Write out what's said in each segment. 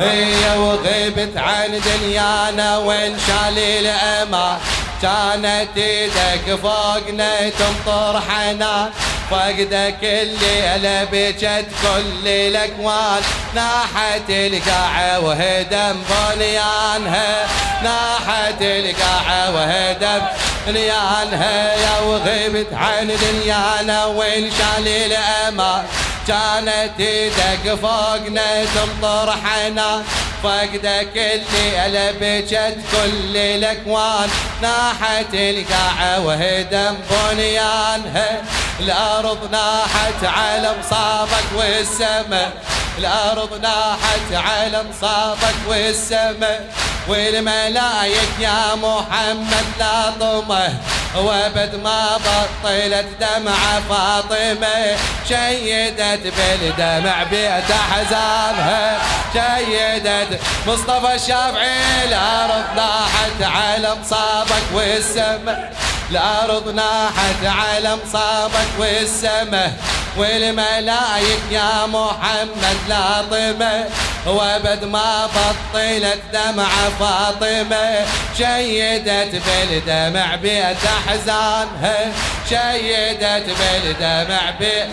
هي وغبت عن دنيانا وانشال الأمان كانت إيدك فوقنا تمطر حنان فقدك اللي بجت كل الأكوان. ناحت القاعة وهدم بنيانها. ناحت القاعة وهدم بنيانها. يا وغبت عن دنيانا وانشال الامان كانت إيدك فوقنا تمطر حنان فقدك اللي ألبجت كل الأكوان. ناحت القاعة وهدم بنيانها الأرض ناحت على مصابك والسماء. الأرض ناحت على مصابك والسماء. والملايك يا محمد لا طمه وابد ما بطلت دمعة فاطمة شيدت بالدمع بيت أحزانها. شيدت مصطفى الشافعي الأرض ناحت على مصابك والسماء الأرض ناحت على مصابك والسماء والملايك يا محمد لاطمة وابد ما بطلت دمع فاطمة. شيدت بالدمع بيت أحزانها. شيدت بالدمع بيت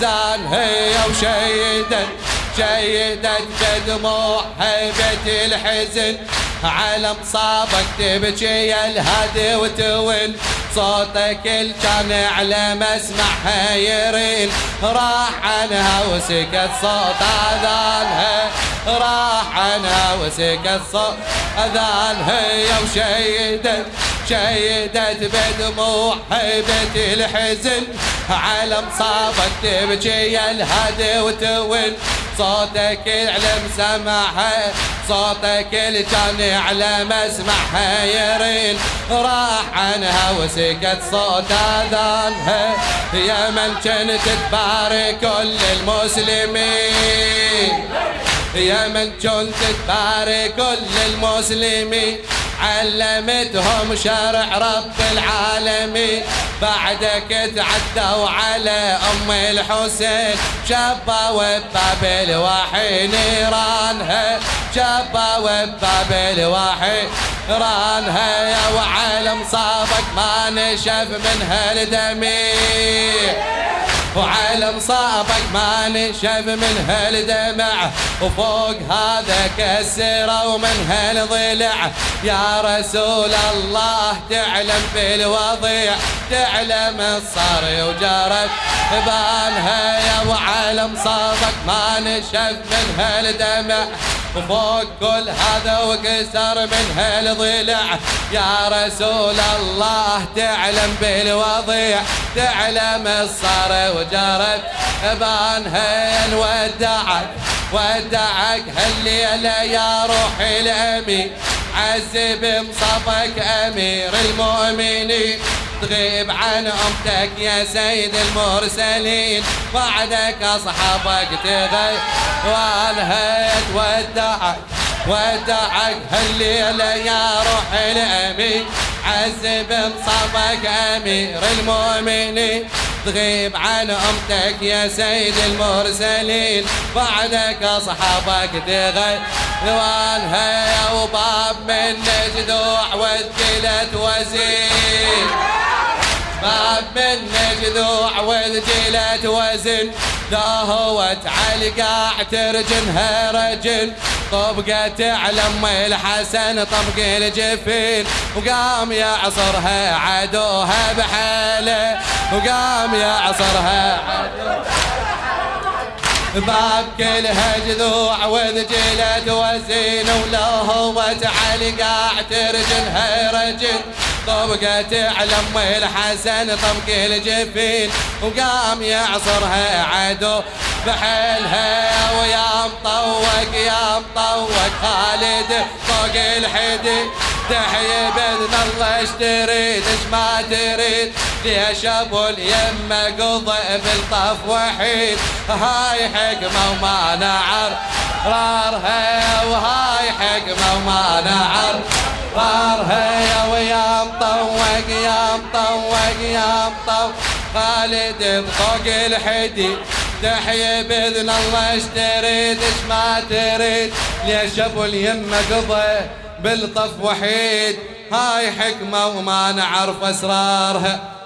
زانها وشيدت شيدت. بدموعها بيت الحزن. على مصابك تبكي الهدي وتون صوتك كان على مسمعها يرين راح عنها وسكت صوت أذانها. راح عنها وسكت صوت أذانها. وشيدت شيدت بدموع هيبة الحزن. على مصابك تبكي يا الهدي وتون صوتك على مسمعها صوتك كان على مسمعها يرين راح عنها وسكت صوت اذانها يا من كنت تبارك كل المسلمين. يا من كنت تبارك كل المسلمين. علمتهم شرع رب العالمين. بعدك تعدوا على أم الحسين. شابة وباب الوحي نيرانها شابة وباب الوحي رانها يا وعالم صابك ما نشف منها الدميع وعلى مصابك ما نشف من هالدمع. وفوق هذا كسر ومن هالضلع. يا رسول الله تعلم بالوضيع تعلم الصار وجرت بانها يا وعلى مصابك ما نشف من هالدمع. وفوق كل هذا وكسر من هالضلع يا رسول الله تعلم بالوضيع تعلم الصار وجرت بانها ودعك ودعك هالليلة يا روحي الأمين. عذب مصابك أمير المؤمنين. تغيب عن أمتك يا سيد المرسلين. بعدك أصحابك تغيب. والهيت ودعك ودعك هالليلة يا روح الأمين. عذب مصابك أمير المؤمنين. تغيب عن أمتك يا سيد المرسلين. بعدك أصحابك تغيب. وانها يا وباب من جذوع وذكلت وزين. باب من جذوع وذجلت وزن داهوت على القاع ترجنها رجل. طبقت على ام الحسن طبق الجفين. وقام يعصرها عدوها بحاله وقام يعصرها باب كلها جذوع وذجلت وزين ولهوت على قاع ترجلها رجل. طبقت على ام الحسن طبق الجفين وقام يعصرها عدو بحيلها ويا مطوق يا مطوق خالد فوق الحدي. تحيي باذن الله إيش تريد؟ إيش ما تريد؟ ليش ابو اليمه قضى بالطف وحيد. هاي حكمة وما نعر رارها وهاي حكمة وما نعر. يا مطوق خالد بطوق الحدي تحيي بإذن الله إيش تريد إيش ما تريد. ليش ابو اليمة قضى بالطف وحيد؟ هاي حكمة وما نعرف أسرارها.